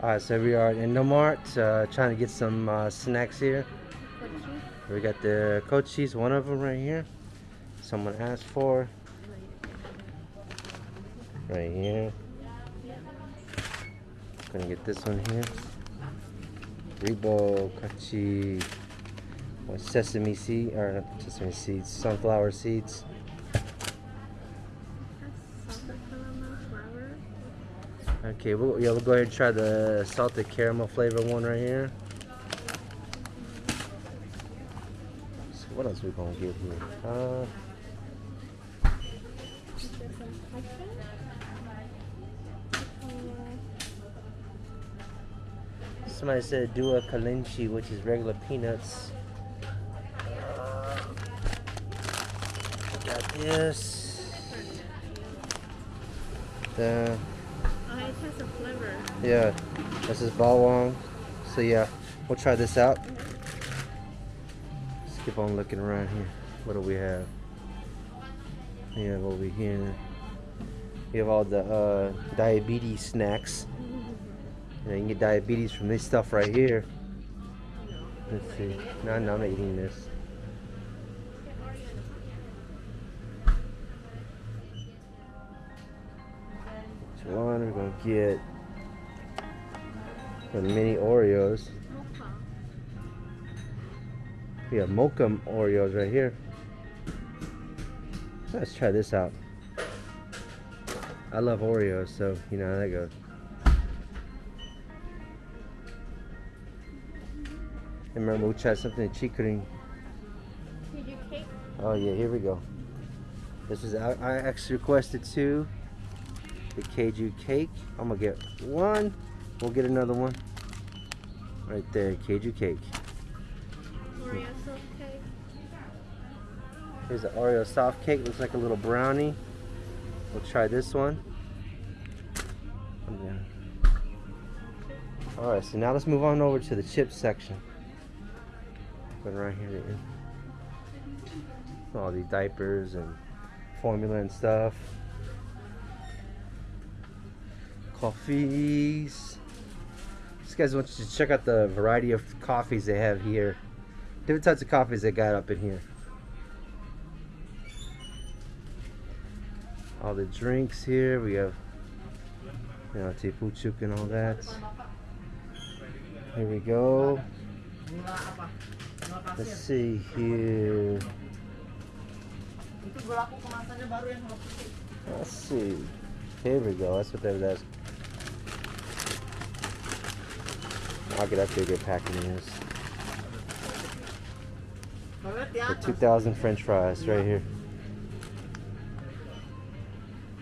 Alright, so we are in Indomart uh, trying to get some uh, snacks here. We got the cochis, one of them right here. Someone asked for. Right here. Gonna get this one here. Rebo with sesame seed or not sesame seeds, sunflower seeds. Okay, we'll, yeah, we'll go ahead and try the salted caramel flavor one right here. So what else we gonna get here? Uh, somebody said do a Kelinci, which is regular peanuts. Uh, got this. The has a flavor. Yeah, this is bawang. So yeah, we'll try this out. Let's keep on looking around here. What do we have? We have over here. We have all the uh, diabetes snacks. Know, you can get diabetes from this stuff right here. Let's see. No, no, I'm not eating this. One we're gonna get the mini Oreos. We have mocha Oreos right here. Let's try this out. I love Oreos, so you know how that goes. And remember, we tried something chickering. Oh yeah, here we go. This is I, I actually requested two the Keiju cake. I'm gonna get one. We'll get another one. Right there, Keiju cake. Oreo soft cake. Here's the Oreo soft cake. Looks like a little brownie. We'll try this one. Alright, so now let's move on over to the chip section. Going right here. All these diapers and formula and stuff coffees. These guys want you to check out the variety of coffees they have here. Different types of coffees they got up in here. All the drinks here. We have, you know, Teh Pucuk and all that. Here we go. Let's see here. Let's see. Here we go. That's what they was asking. I'll get a good packing of this. The 2,000 french fries right here.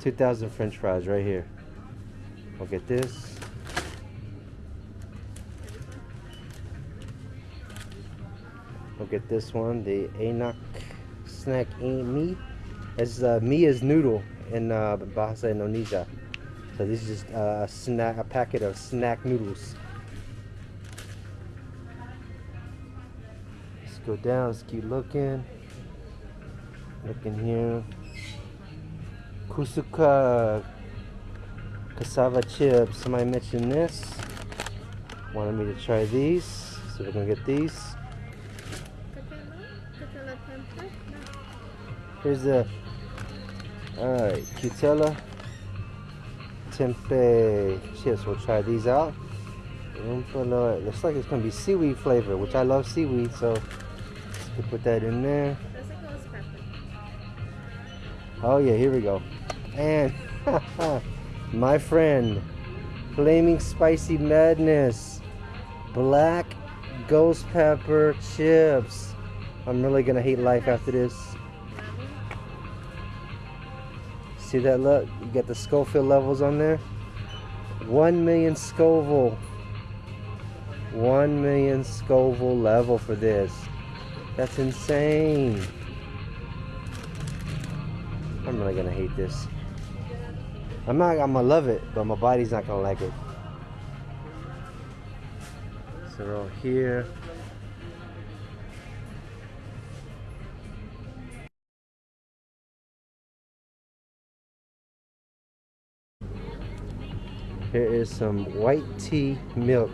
2,000 french fries right here. I'll get this. I'll get this one, the Anak Snack Me. It's uh, Mia's noodle in uh, Bahasa Indonesia. So this is just uh, a snack, a packet of snack noodles. Go down, let's keep looking. Looking here. Kusuka cassava chips. Somebody mentioned this. Wanted me to try these. So we're gonna get these. Here's the alright, Qtela Tempeh chips. We'll try these out. Looks like it's gonna be seaweed flavor, which I love seaweed, so to put that in there. Oh yeah, here we go. And my friend, Flaming Spicy Madness, Black Ghost Pepper Chips. I'm really gonna hate life after this. See that look? You got the Scoville levels on there. 1 million Scoville. 1 million Scoville level for this. That's insane. I'm really gonna hate this. I'm not, I'm gonna love it, but my body's not gonna like it. So we're all here. Here is some white tea milk.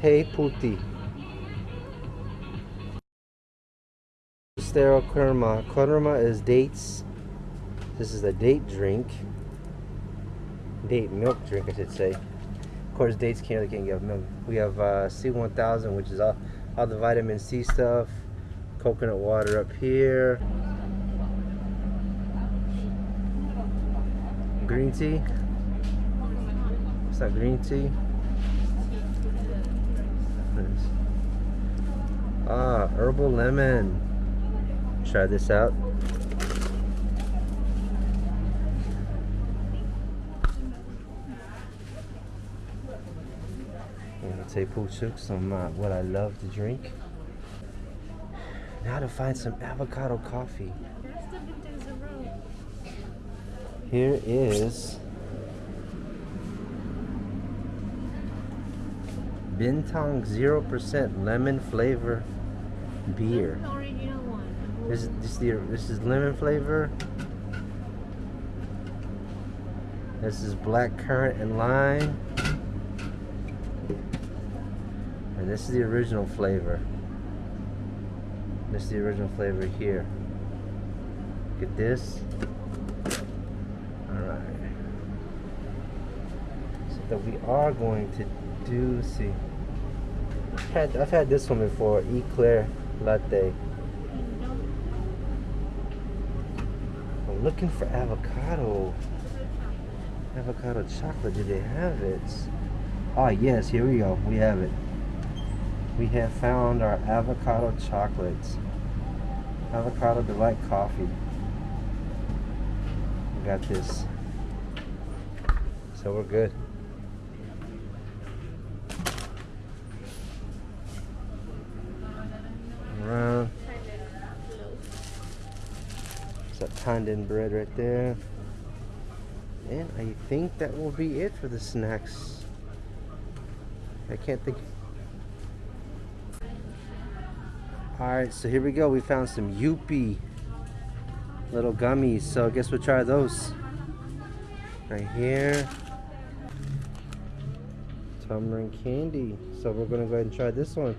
Te puti. Sterile kurma. Kurma is dates. This is a date drink. Date milk drink, I should say. Of course, dates can't really can't give milk. We have uh, C1000, which is all, all the vitamin C stuff. Coconut water up here. Green tea. What's that green tea? Ah, herbal lemon. Try this out. Pucuk, some uh, what I love to drink. Now to find some avocado coffee. Here is Bintang 0% lemon flavor beer. This is this is the this is lemon flavor. This is black currant and lime. And this is the original flavor. This is the original flavor here. Get this. Alright. So that we are going to do see. I've had, I've had this one before, Eclair Latte. I'm looking for avocado. Avocado chocolate. Do they have it? Ah, yes. Here we go. We have it. We have found our avocado chocolates. Avocado delight coffee. We got this. So we're good. Around. It's that bread right there. And I think that will be it for the snacks. I can't think. Alright, so here we go. We found some Yupi little gummies. So I guess we'll try those. Right here. Tamarind candy. So we're going to go ahead and try this one.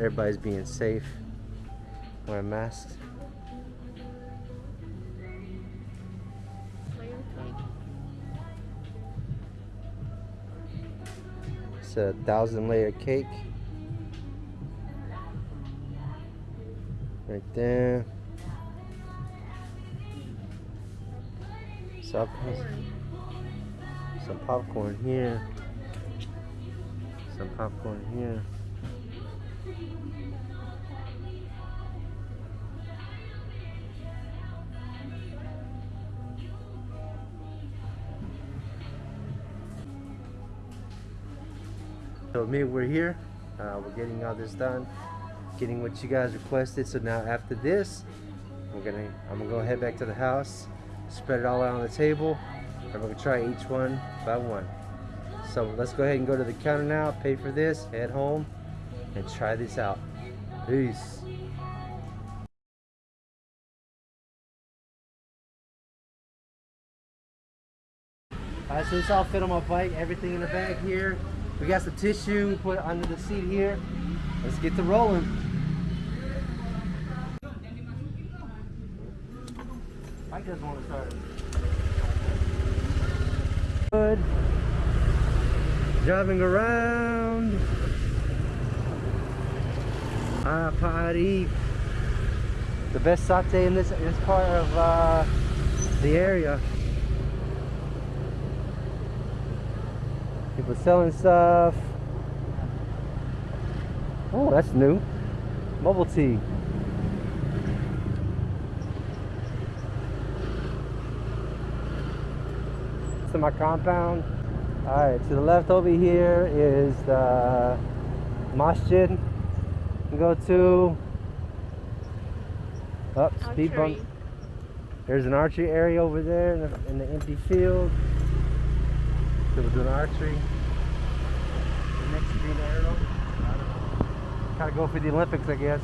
Everybody's being safe. wearing masks. It's a thousand layer cake. Right there. Some, Corn. some popcorn here. Some popcorn here. So me, we're here. Uh, we're getting all this done, getting what you guys requested. So now after this, we're gonna, I'm gonna go head back to the house, spread it all out on the table, and we're gonna try each one by one. So let's go ahead and go to the counter now, pay for this, head home, and try this out. Peace. Alright, so this all fit on my bike, everything in the bag here. We got some tissue, put under the seat here. Let's get to rolling. I just want to start. Good. Driving around. Ah, party. The best satay in this this part of uh, the area. People selling stuff. Oh, that's new. Bubble tea. To my compound. Alright, to the left over here is the masjid. Go to up speed bump. There's an archery area over there in the, in the empty field. So we're doing archery. The next green arrow. Of go for the Olympics, I guess.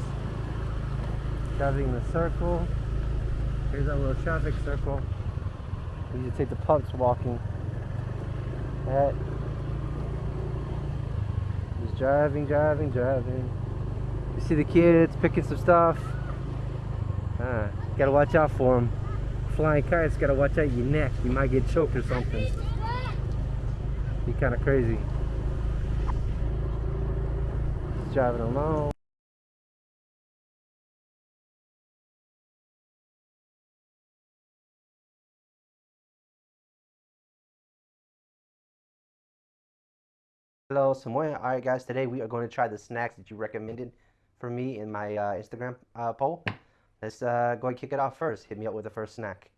Driving the circle. Here's our little traffic circle. We need to take the pups walking. At just driving, driving, driving. You see the kids picking some stuff. Ah, gotta watch out for them. Flying kites, gotta watch out your neck. You might get choked or something. Be kind of crazy. Just driving along. Hello, Samoya. Alright guys, today we are going to try the snacks that you recommended for me in my uh, Instagram uh, poll. Let's uh, go and kick it off first. Hit me up with the first snack.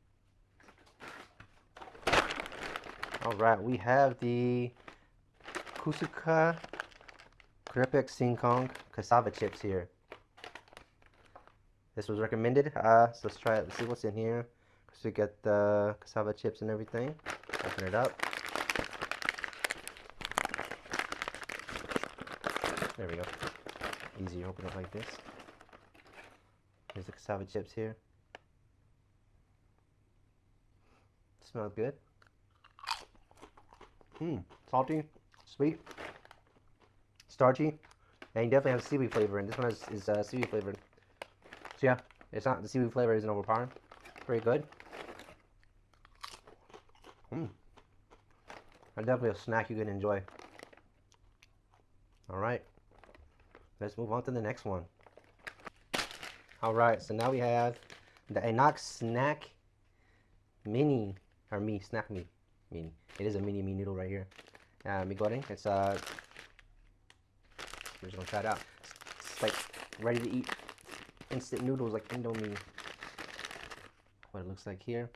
Alright, we have the Kusuka Krepek Singkong cassava chips here. This was recommended, uh, so let's try it. Let's see what's in here. So we get the cassava chips and everything. Open it up. There we go. Easier open it like this. Here's the cassava chips here. Smells good. Mmm, salty, sweet, starchy, and you definitely have seaweed flavor. And this one is, is uh, seaweed flavored. So yeah, it's not the seaweed flavor isn't overpowering. Very good. Mmm. Definitely a snack you can enjoy. All right. Let's move on to the next one. All right, so now we have the Enoch Snack Mini, or Me, Snack Me Mini. It is a mini me noodle right here. Uh, mi goreng, it's, uh, we're just gonna try it out. It's like ready to eat instant noodles like Indomie. What it looks like here.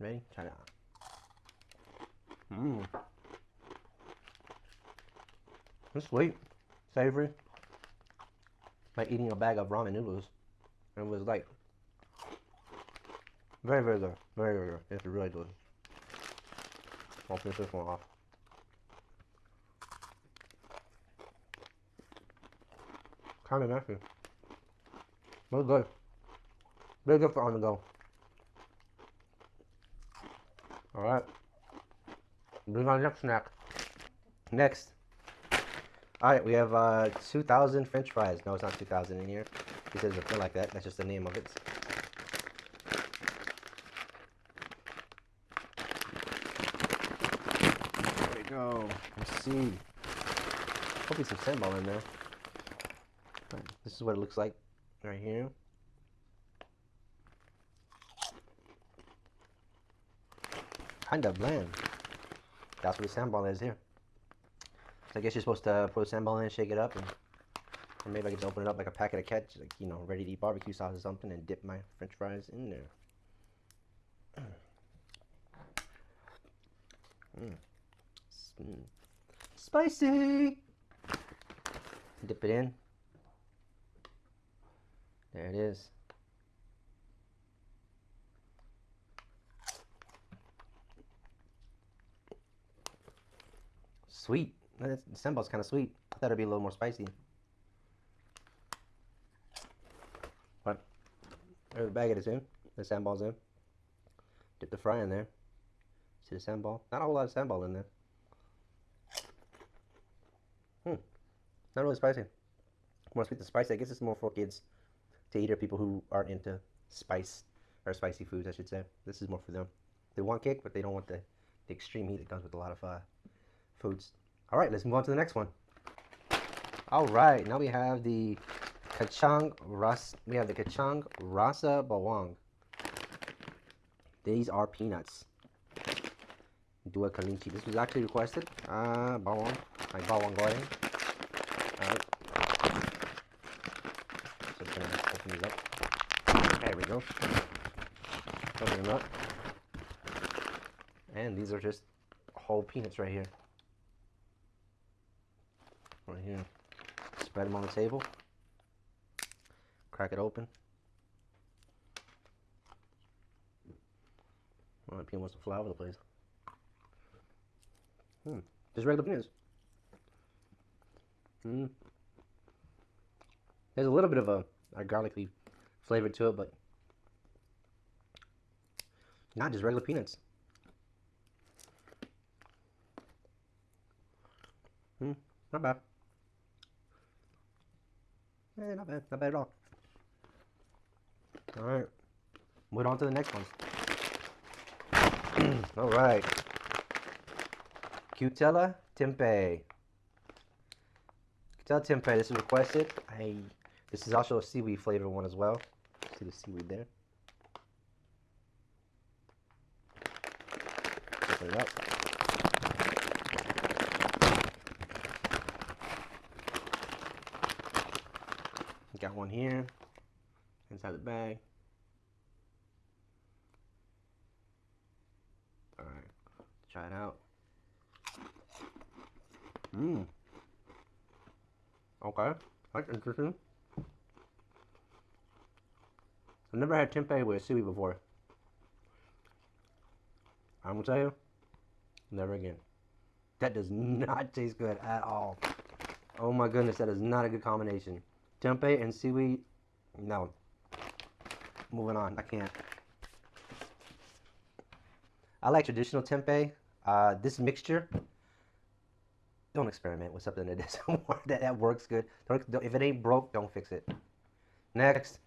Ready? Try it out. Mmm. It's sweet savory. Like eating a bag of ramen noodles. And it was like very, very good. Very, very good. It's really good. I'll finish this one off. Kind of messy. But good. Very good for on the go. Alright. Bring on next snack. Next all right, we have uh, 2,000 French fries. No, it's not 2,000 in here. It doesn't feel like that. That's just the name of it. There we go. Let's see. Hopefully some sandball in there. Right, this is what it looks like right here. Kind of bland. That's what the sandball is here. I guess you're supposed to put a sandball in and shake it up, and or maybe I can just open it up like a packet of ketchup, like you know, ready to eat barbecue sauce or something, and dip my French fries in there. Mm. Mm. Spicy. Dip it in. There it is. Sweet. The sambal's kind of sweet. I thought it'd be a little more spicy. But there's the bag is in. The sambal's in. Dip the fry in there. See the sambal? Not a whole lot of sambal in there. Hmm. Not really spicy. More sweet than spicy. I guess it's more for kids to eat or people who aren't into spice or spicy foods, I should say. This is more for them. They want kick, but they don't want the, the extreme heat that comes with a lot of uh, foods. All right, let's move on to the next one. All right, now we have the Kacang Ras. We have the Kacang Rasa Bawang. These are peanuts. Dua Kelinci. This was actually requested. Uh, bawang. Like bawang goreng. Alright. So gonna open these up. There we go. Open them up. And these are just whole peanuts right here right here. Spread them on the table. Crack it open. The peanut wants to fly over the place. Hmm. Just regular peanuts. Hmm. There's a little bit of a, a garlicky flavor to it, but Not just regular peanuts. Hmm, not bad. Eh, not bad. Not bad at all. Alright. Move on to the next one. Alright. Qtela Tempeh. Qtela Tempeh, this is requested. I this is also a seaweed flavor one as well. See the seaweed there. Open it up. Got one here inside the bag. Alright, try it out. Mmm. Okay, that's interesting. I've never had tempeh with seaweed before. I'm gonna tell you, never again. That does not taste good at all. Oh my goodness, that is not a good combination. Tempeh and seaweed, no. Moving on, I can't. I like traditional tempeh. Uh, this mixture, don't experiment with something that doesn't work, that, that works good. Don't, don't, if it ain't broke, don't fix it. Next.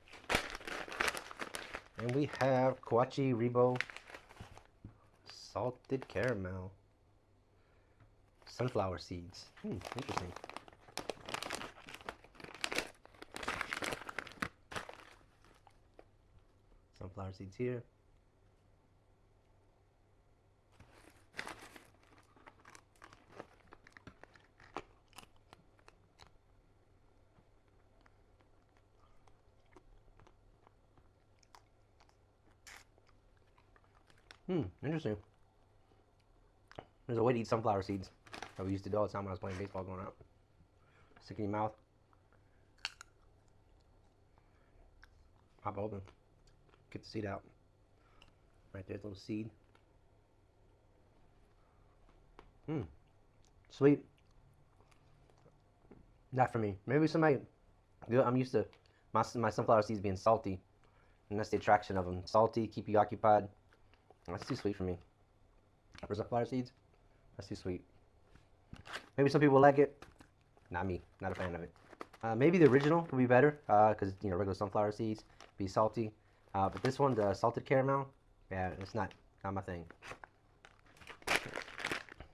And we have Kuaci Rebo salted caramel. Sunflower seeds. Hmm, interesting. Sunflower seeds here. Hmm, interesting. There's a way to eat sunflower seeds we used to do all the time when I was playing baseball growing up. Stick in your mouth. Pop open. Get the seed out. Right there's a little seed. Hmm. Sweet. Not for me. Maybe somebody. I'm used to my, my sunflower seeds being salty. And that's the attraction of them. Salty, keep you occupied. That's too sweet for me. For sunflower seeds, that's too sweet. Maybe some people like it. Not me. Not a fan of it. Uh, maybe the original would be better because you know regular sunflower seeds be salty. Uh, but this one, the salted caramel, yeah, it's not not my thing.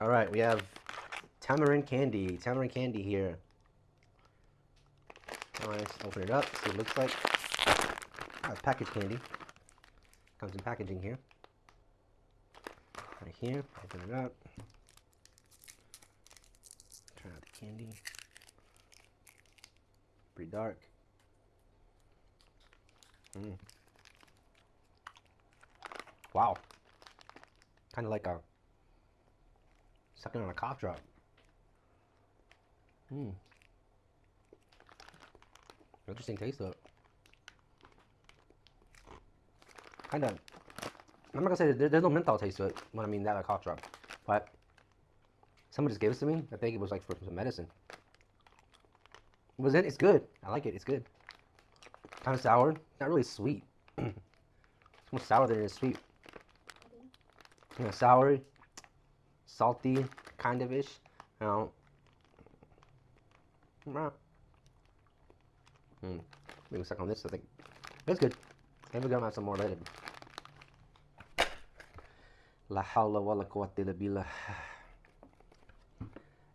All right, we have tamarind candy. Tamarind candy here. All right, let's open it up. See what it looks like. Uh, packaged candy. Comes in packaging here. Right here. Open it up. Try out the candy. Pretty dark. Mm. Wow. Kind of like a sucking on a cough drop. Hmm. Interesting taste though. Kind of. I'm not gonna say there, there's no menthol taste to it when I mean that like cough drop, but someone just gave this to me. I think it was like for some medicine. Was it? It's good. I like it. It's good. Kind of sour. Not really sweet. it's more sour than it is sweet. You know, sour, salty, kind of ish. You know. Mm. Maybe suck on this. I think it's good. Maybe we're gonna have some more later. La hawla wa la quwwata illa.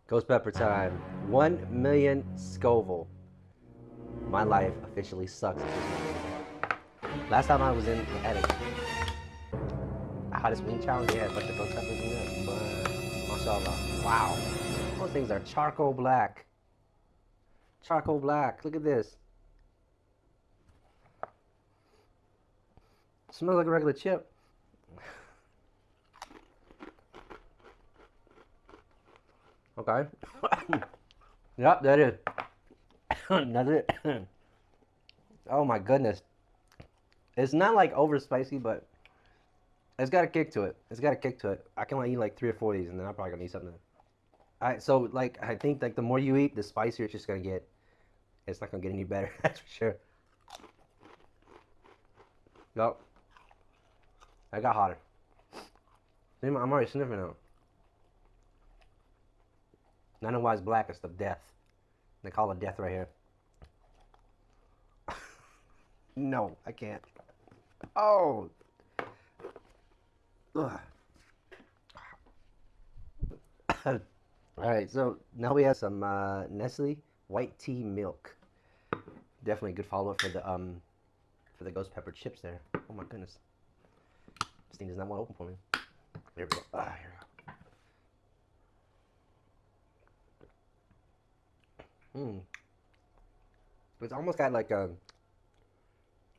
Ghost Pepper time. One million Scoville. My life officially sucks. Last time I was in the attic, hottest wing challenge, yeah, a bunch of ghost peppers in there. Mashallah. Wow. Those things are charcoal black. Charcoal black. Look at this. Smells like a regular chip. Okay. yep, that is. That's it. oh my goodness. It's not like over spicy, but it's got a kick to it. It's got a kick to it. I can only eat like three or four of these, and then I'm probably gonna eat something. Alright, so like I think like the more you eat, the spicier it's just gonna get. It's not gonna get any better, that's for sure. Yup. I got hotter. I'm already sniffing out. I know why it's black. It's the death. They call it death right here. no, I can't. Oh. All right, so now we have some uh, Nestle white tea milk. Definitely a good follow-up for the um for the ghost pepper chips there. Oh my goodness, this thing does not want to open for me. There we go. Ah, here we go. Hmm. It's almost got like a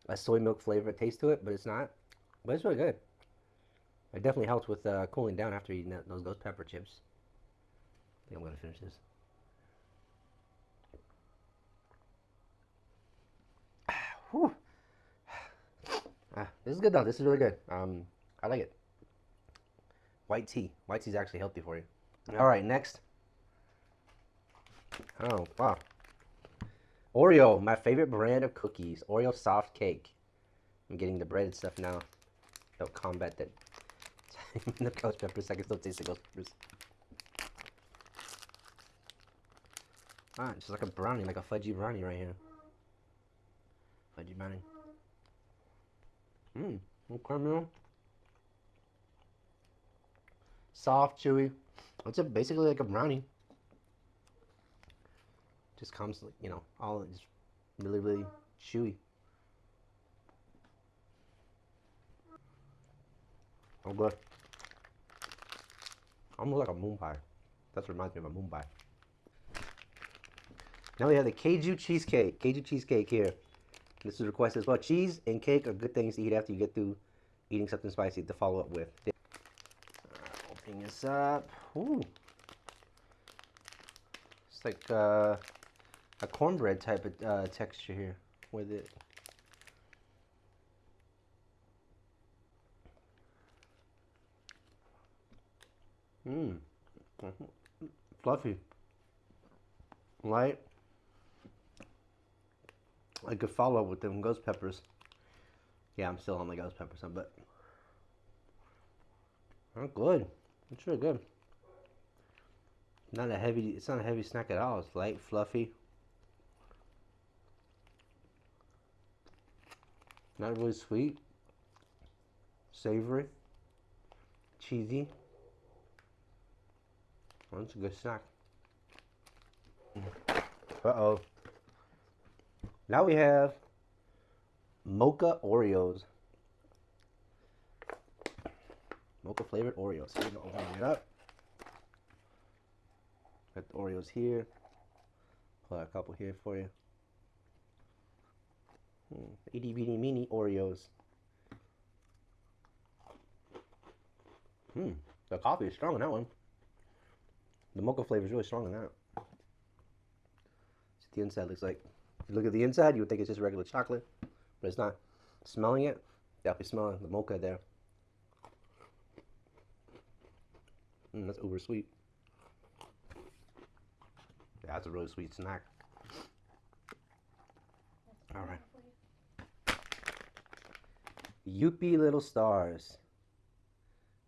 a soy milk flavor taste to it, but it's not. But it's really good. It definitely helps with uh, cooling down after eating that, those ghost pepper chips. I think I'm gonna finish this. Whew. Ah, this is good though. This is really good. Um, I like it. White tea. White tea is actually healthy for you. All right, next. Oh wow. Oreo, my favorite brand of cookies. Oreo soft cake. I'm getting the breaded stuff now. They'll combat that. The ghost peppers. I can still taste the ghost peppers. Ah, it's like a brownie, like a fudgy brownie right here. Fudgy brownie. Mmm, No caramel. Soft, chewy. It's a, basically like a brownie. Just comes, you know, all just really, really chewy. Oh, good. Almost like a moon pie. That reminds me of a moon pie. Now we have the Keiju cheesecake. Keiju cheesecake here. This is requested as well. Cheese and cake are good things to eat after you get through eating something spicy to follow up with. Uh, opening this up. Ooh. It's like uh, a cornbread type of uh, texture here with it. Mmm. Fluffy. Light. I could follow up with them ghost peppers. Yeah, I'm still on the ghost peppers, but they're good. It's really good. Not a heavy. It's not a heavy snack at all. It's light, fluffy. Not really sweet. Savory. Cheesy. It's a good snack. Uh oh. Now we have mocha Oreos. Mocha flavored Oreos. We're gonna open it up. Got the Oreos here. Pull out a couple here for you. Hmm. Itty bitty mini Oreos. Hmm. The coffee is strong in that one. The mocha flavor is really strong in that. What the inside looks like. If you look at the inside, you would think it's just regular chocolate, but it's not. Smelling it, definitely smelling the mocha there. Mm, that's uber sweet. Yeah, that's a really sweet snack. All right. Yupi Little Stars.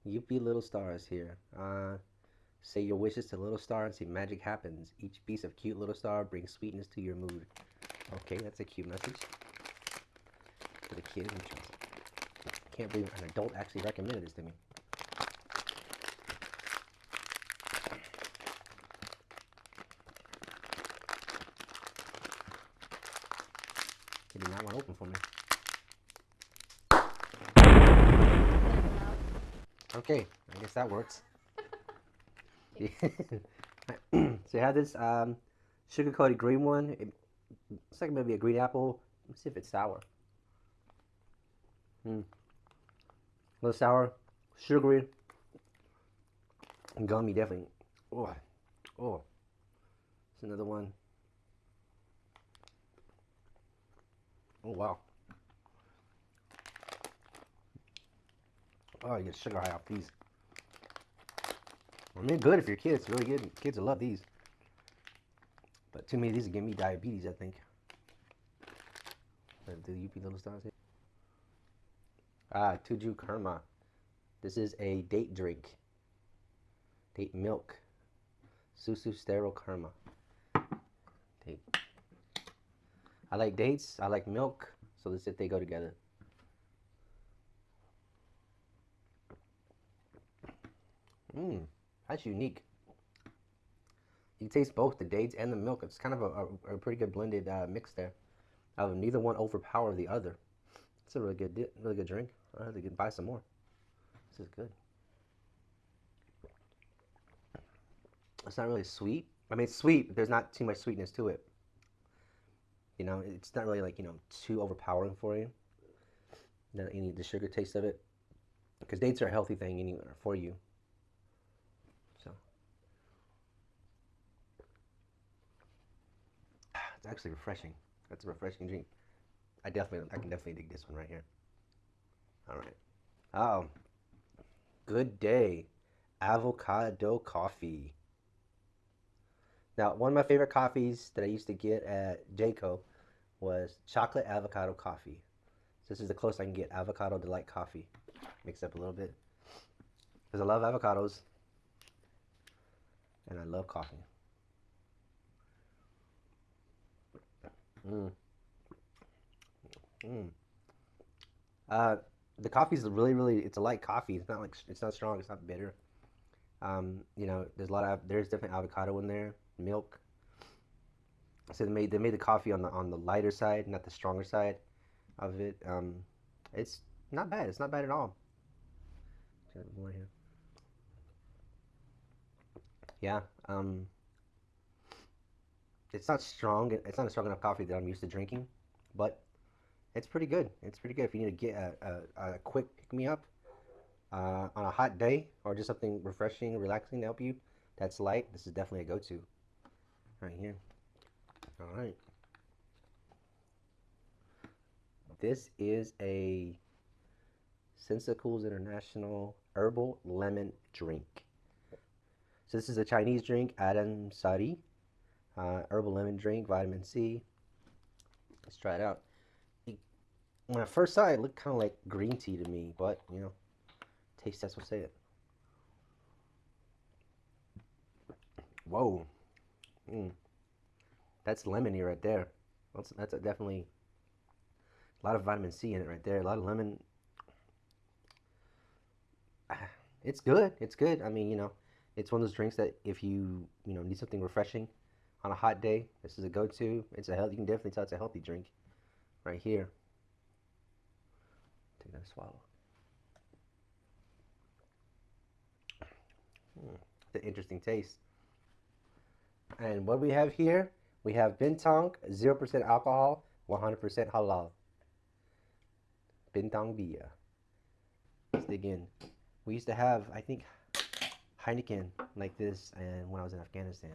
Yupi Little Stars here. Uh, say your wishes to Little Star and see magic happens. Each piece of cute Little Star brings sweetness to your mood. Okay, that's a cute message. For the kid. Can't believe an adult actually recommended this to me. He did not want to open for me. Okay, I guess that works. so you have this um, sugar coated green one. It, it's like maybe a green apple. Let's see if it's sour. Hmm. A little sour, sugary, and gummy definitely. Oh, oh. It's another one. Oh wow. Oh, you get sugar high off these. I mean, good if you're kids. Really good. Kids will love these. But too many of these give me diabetes, I think. Do the Yupi little stars here. Ah, Tuju Karma. This is a date drink. Date milk. Susu Sterile Karma. Date. I like dates. I like milk. So let's see if they go together. Mmm, that's unique. You taste both the dates and the milk. It's kind of a, a, a pretty good blended uh, mix there. Uh, neither one overpower the other. It's a really good, really good drink. I have to buy some more. This is good. It's not really sweet. I mean, it's sweet, but there's not too much sweetness to it. You know, it's not really like you know too overpowering for you. You need the sugar taste of it, because dates are a healthy thing anywhere for you. So it's actually refreshing. That's a refreshing drink. I definitely, I can definitely dig this one right here. All right. Oh, good day, avocado coffee. Now, one of my favorite coffees that I used to get at J.CO was chocolate avocado coffee. So this is the closest I can get avocado delight coffee. Mix up a little bit. Because I love avocados and I love coffee. Mmm. Mmm. Uh, the coffee is really, really. It's a light coffee. It's not like it's not strong. It's not bitter. Um, you know, there's a lot of there's different avocado in there, milk. So they made they made the coffee on the on the lighter side, not the stronger side of it. Um, it's not bad. It's not bad at all. More here. Yeah. Um, it's not strong. It's not a strong enough coffee that I'm used to drinking, but it's pretty good. It's pretty good if you need to get a, a, a quick pick me up uh, on a hot day or just something refreshing, relaxing to help you. That's light. This is definitely a go-to. Right here. All right. This is a Sensacools International Herbal Lemon Drink. So this is a Chinese drink, Adem Sari. Uh, herbal lemon drink, vitamin C. Let's try it out when I first saw it, it looked kind of like green tea to me, but you know, taste test will say it. Whoa, mm. that's lemony right there. That's that's a definitely a lot of vitamin C in it right there. A lot of lemon. It's good. It's good. I mean, you know, it's one of those drinks that if you you know need something refreshing on a hot day, this is a go-to. It's a health. You can definitely tell it's a healthy drink right here take that swallow. Mm, the interesting taste. And what we have here, we have Bintang, 0% alcohol, 100% halal. Bintang beer. Let's dig in. We used to have, I think, Heineken like this and when I was in Afghanistan.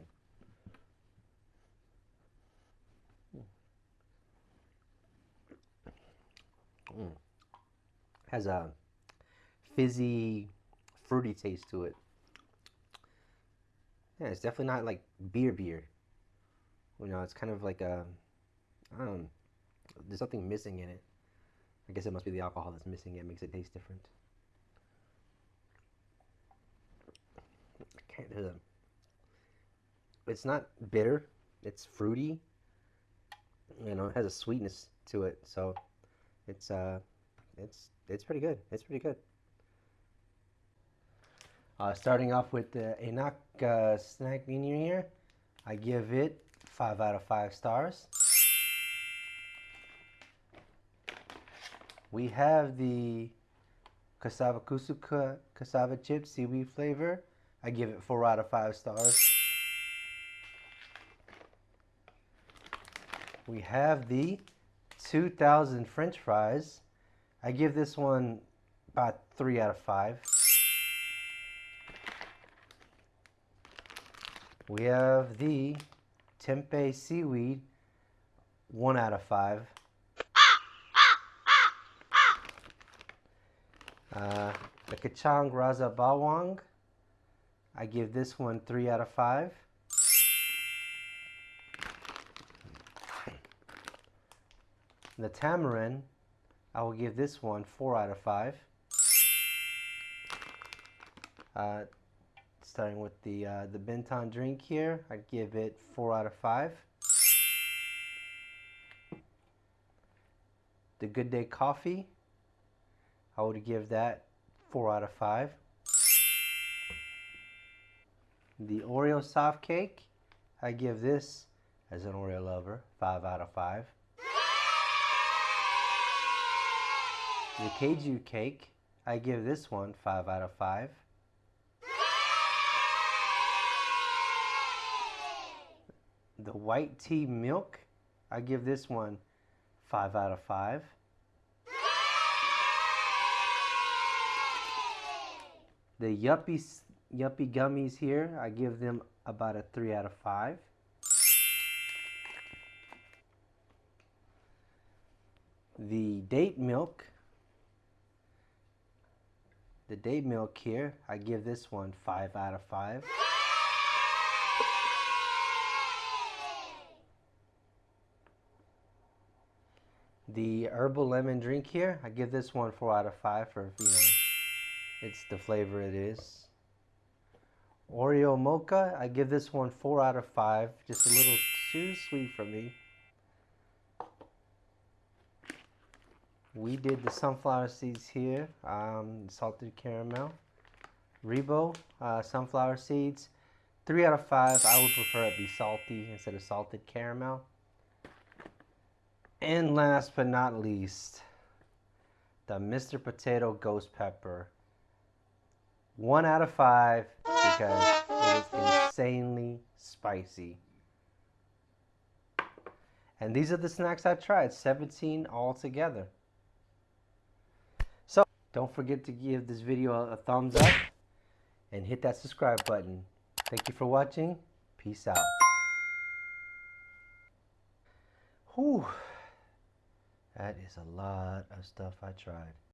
Mm has a fizzy, fruity taste to it. Yeah, it's definitely not like beer beer. You know, it's kind of like a, I don't know, there's something missing in it. I guess it must be the alcohol that's missing it, makes it taste different. I can't, it's not bitter, it's fruity. You know, it has a sweetness to it, so it's uh, it's it's pretty good. It's pretty good. Uh, starting off with the Enak uh, snack menu here, I give it 5 out of 5 stars. We have the cassava kusuka cassava chip seaweed flavor. I give it 4 out of 5 stars. We have the 2000 french fries. I give this one about three out of five. We have the tempeh seaweed, one out of five. Uh, the Kacang Rasa Bawang, I give this one three out of five. The Tamarind, I will give this one 4 out of 5. Uh, starting with the uh, the Benton drink here, I give it four out of five. The Good Day coffee, I would give that four out of five. The Oreo soft cake, I give this, as an Oreo lover, five out of five. The Keju cake, I give this one five out of five. The white tea milk, I give this one five out of five. The Yupi Yupi gummies here, I give them about a three out of five. The date milk, the date milk here, I give this one five out of five. The herbal lemon drink here, I give this one four out of five for you know, it's the flavor it is. Oreo mocha, I give this one four out of five, just a little too sweet for me. We did the sunflower seeds here, um, salted caramel. Rebo, uh, sunflower seeds, three out of five. I would prefer it be salty instead of salted caramel. And last but not least, the Mr. Potato Ghost Pepper. One out of five because it is insanely spicy. And these are the snacks I tried, 17 altogether. Don't forget to give this video a thumbs up and hit that subscribe button. Thank you for watching. Peace out. Whew. That is a lot of stuff I tried.